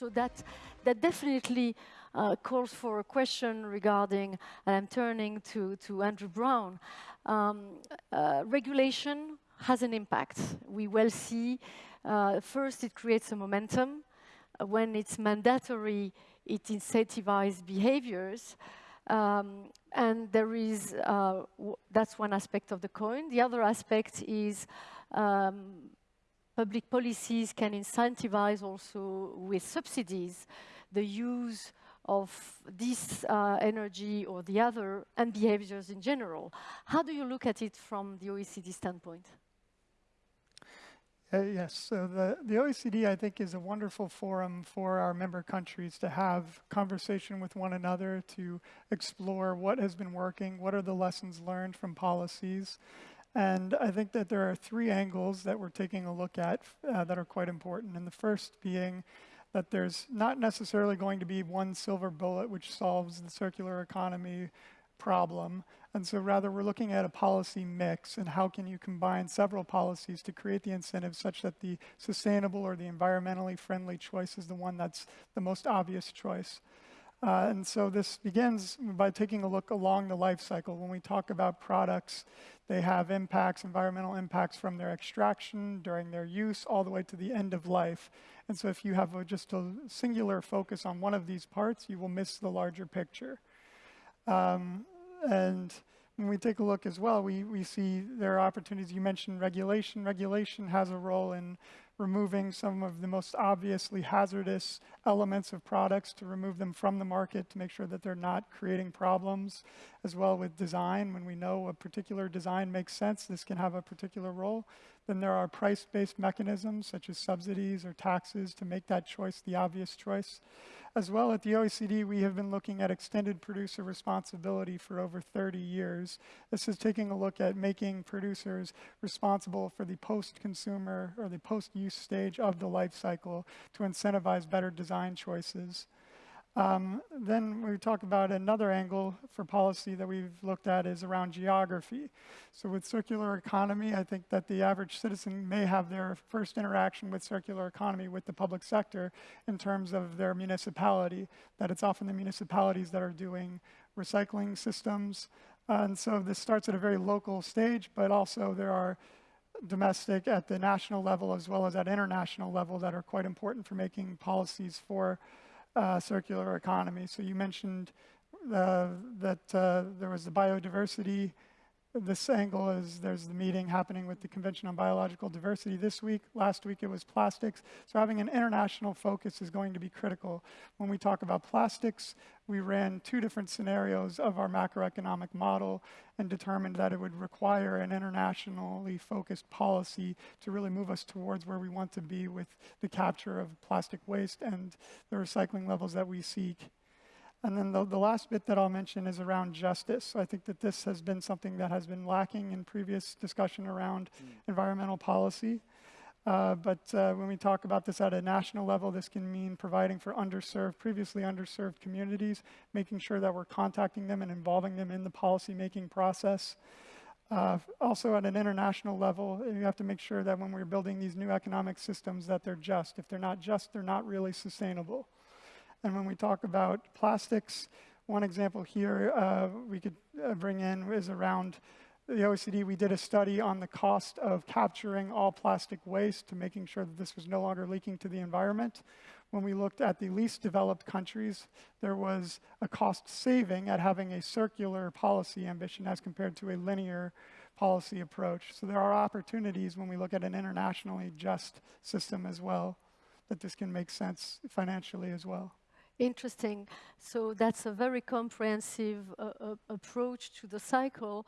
So that, that definitely uh, calls for a question regarding, and I'm turning to, to Andrew Brown, um, uh, regulation has an impact. We will see, uh, first it creates a momentum. Uh, when it's mandatory, it incentivizes behaviors. Um, and there is, uh, that's one aspect of the coin. The other aspect is um, public policies can incentivize also with subsidies the use of this uh, energy or the other and behaviors in general. How do you look at it from the OECD standpoint? Uh, yes, so the, the OECD, I think, is a wonderful forum for our member countries to have conversation with one another, to explore what has been working, what are the lessons learned from policies. And I think that there are three angles that we're taking a look at uh, that are quite important. And the first being that there's not necessarily going to be one silver bullet which solves the circular economy problem, and so rather we're looking at a policy mix and how can you combine several policies to create the incentives such that the sustainable or the environmentally friendly choice is the one that's the most obvious choice. Uh, and so this begins by taking a look along the life cycle. When we talk about products, they have impacts, environmental impacts from their extraction, during their use, all the way to the end of life. And so if you have a, just a singular focus on one of these parts, you will miss the larger picture. Um, and when we take a look as well, we, we see there are opportunities. You mentioned regulation. Regulation has a role in removing some of the most obviously hazardous elements of products to remove them from the market to make sure that they're not creating problems, as well with design. When we know a particular design makes sense, this can have a particular role. Then there are price-based mechanisms, such as subsidies or taxes, to make that choice the obvious choice. As well, at the OECD, we have been looking at extended producer responsibility for over 30 years. This is taking a look at making producers responsible for the post-consumer or the post-use stage of the life cycle to incentivize better design choices. Um, then we talk about another angle for policy that we've looked at is around geography. So with circular economy, I think that the average citizen may have their first interaction with circular economy with the public sector in terms of their municipality, that it's often the municipalities that are doing recycling systems. And so this starts at a very local stage, but also there are domestic at the national level as well as at international level that are quite important for making policies for uh, circular economy. So you mentioned uh, that uh, there was the biodiversity. This angle is there's the meeting happening with the Convention on Biological Diversity this week. Last week it was plastics. So having an international focus is going to be critical. When we talk about plastics, we ran two different scenarios of our macroeconomic model and determined that it would require an internationally focused policy to really move us towards where we want to be with the capture of plastic waste and the recycling levels that we seek. And then the, the, last bit that I'll mention is around justice. I think that this has been something that has been lacking in previous discussion around mm. environmental policy. Uh, but uh, when we talk about this at a national level, this can mean providing for underserved, previously underserved communities, making sure that we're contacting them and involving them in the policy-making process. Uh, also at an international level, you have to make sure that when we're building these new economic systems that they're just. If they're not just, they're not really sustainable. And when we talk about plastics, one example here uh, we could uh, bring in is around the OECD. We did a study on the cost of capturing all plastic waste to making sure that this was no longer leaking to the environment. When we looked at the least developed countries, there was a cost saving at having a circular policy ambition as compared to a linear policy approach. So there are opportunities when we look at an internationally just system as well, that this can make sense financially as well. Interesting. So that's a very comprehensive uh, uh, approach to the cycle.